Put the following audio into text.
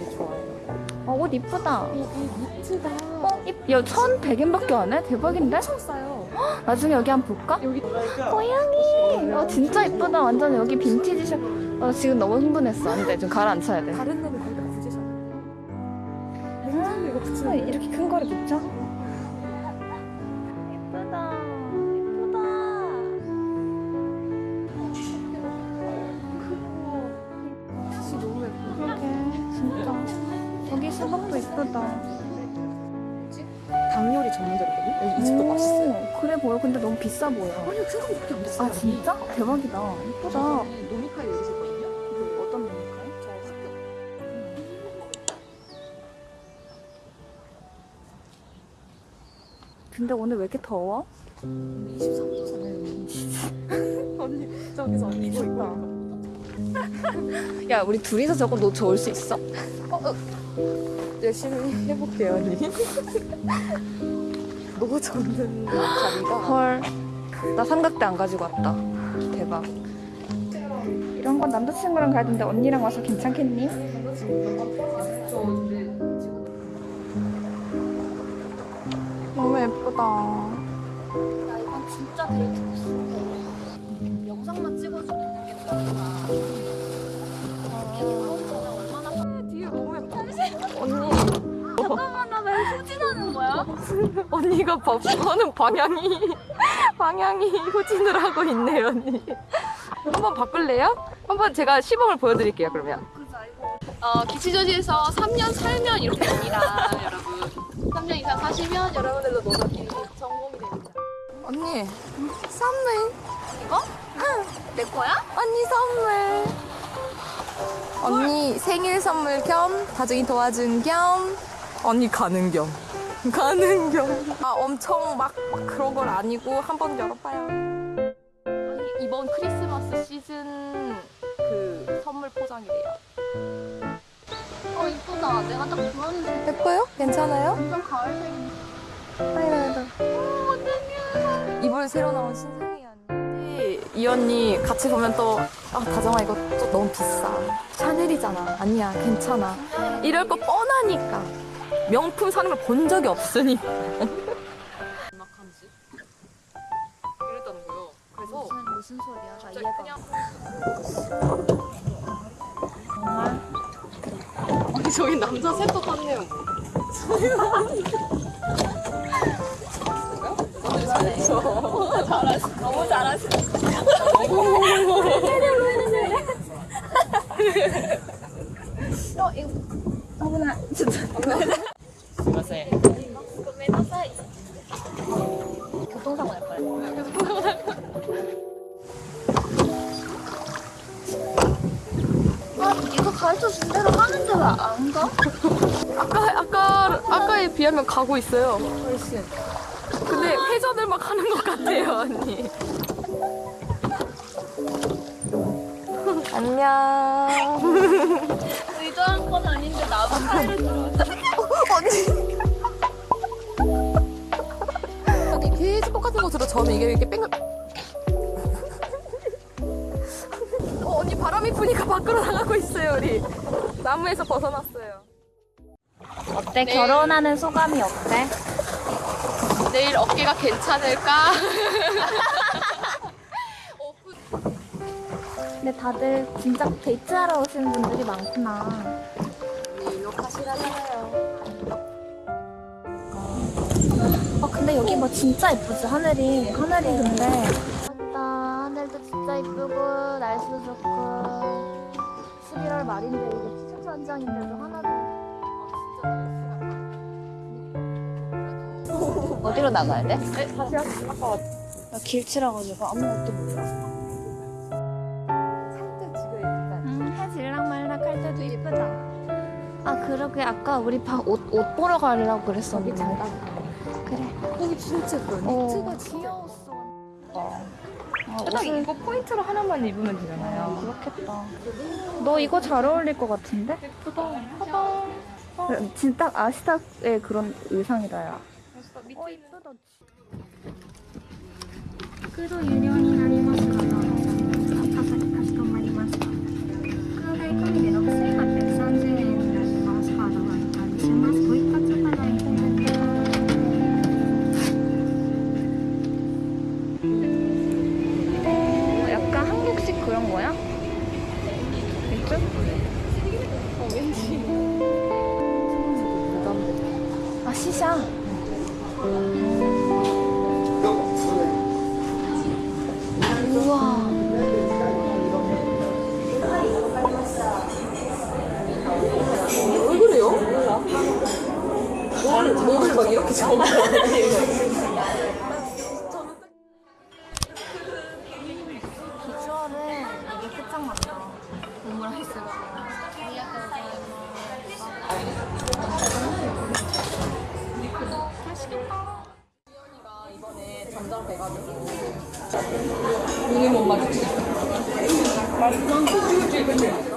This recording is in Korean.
되게 좋아해요. 어, 옷 이쁘다. 이, 이 니트가 어, 이- 야, 1,100엔밖에 안 해? 대박인데? 엄청 싸요. 나중에 여기 한번 볼까? 여기 고양이! 어, 진짜 이쁘다. 완전 여기 빈티지 샵. 어, 지금 너무 흥분했어. 안 돼. 좀 가라앉혀야 돼. 다른 데는 거의 다 붙이셨는데 냉장고 이거 아, 붙이는 이렇게 큰 거를 붙여? 보여. 근데 너무 비싸 보여. 아니요 생각보다 안 비싸요. 아, 진짜? 대박이다. 예쁘다. 노미카이 여기셨거든요. 그 어떤 메뉴일까요? 저 학교 근데 오늘 왜 이렇게 더워? 23도잖아요. 언니 저기서 언니 이거. 이거 야, 우리 둘이서 저거 너 좋을 수 있어? 열심히 해볼게요 언니. 노 젓는 자리가 헐. 나 삼각대 안 가지고 왔다. 대박. 이런 건 남자친구랑 가야 되는데 언니랑 와서 괜찮겠니? 너무 예쁘다. 야 이건 진짜 데이트 코스 영상만 찍어주는 게 아니 거야? 언니가 하는 방향이 방향이 후진을 하고 있네요 언니. 한번 바꿀래요? 한번 제가 시범을 보여드릴게요 그러면. 어, 기치저지에서 3년 살면 이렇게 됩니다 여러분 3년 이상 사시면 여러분들도 노덕이 성공이 됩니다 언니 선물 이거? 내 거야? 언니 선물 언니 생일 선물 겸 가족이 도와준 겸 언니 가는 겸 가는 겸아 엄청 막, 막 그런 건 아니고 한번 열어봐요. 아니, 이번 크리스마스 시즌 그 선물 포장이래요. 어 이쁘다. 내가 딱 좋아하는 색 예뻐요? 괜찮아요? 완전 가을색인데 이불 새로 나온 신상이야 언니 이 언니 같이 보면 또 아, 다정아 이거 또 너무 비싸. 샤넬이잖아. 아니야 괜찮아. 이럴 거 뻔하니까 명품 사는 걸 본 적이 없으니까 음악한지 이랬다는 거요. 그래서 무슨, 무슨 소리야? 나 갑자기 이해가 그냥 아니 저희 남자 셋도 탔네요. 너무 잘하시 어 이거 어머나 진짜 고메나사이 교통사고 날 뻔했어 아 이거 가르쳐 준 대로 하는데 왜 안 가? 아까 아까 아까에 비하면 가고 있어요. 훨씬 근데 회전을 막 하는 것 같아요 언니. 안녕. 의도한 건 아닌데 나만 사이를 들어 아니 저는 이게 이렇게 뺑글 어, 언니 바람이 부니까 밖으로 나가고 있어요 우리 나무에서 벗어났어요 어때? 결혼하는 소감이 어때? 내일 어깨가 괜찮을까? 근데 다들 진짜 데이트하러 오시는 분들이 많구나. 어 근데 여기 뭐 진짜 예쁘지? 하늘이 하늘이 근데. 맞다. 하늘도 진짜 예쁘고 날씨도 좋고. 11월 말인데 이게 추천장인데도 하나도 어디로 나가야 돼? 다시 아까 나 길치라가지고 아무것도 몰라. 살짝 지금 일단 응, 해 질랑말랑 할 때도 이쁘다. 아 그러게. 아까 우리 방 옷 옷 보러 가려고 그랬었는데. 그래. 거기 진짜 예뻐요 어. 니트가 귀여웠어. 어. 아, 딱 옷을 이거 포인트로 하나만 입으면 되잖아요 그렇겠다. 너 이거 잘 어울릴 것 같은데? 예쁘다 그래, 진짜 딱 아시타의 그런 의상이다 야. 어 이쁘다. 그도 유료にな 이쪽? 어, 왠지. 아 시샤. 우와. 왜 그래요? 뭐를, 뭐를 막 이렇게 적어. 맛있어?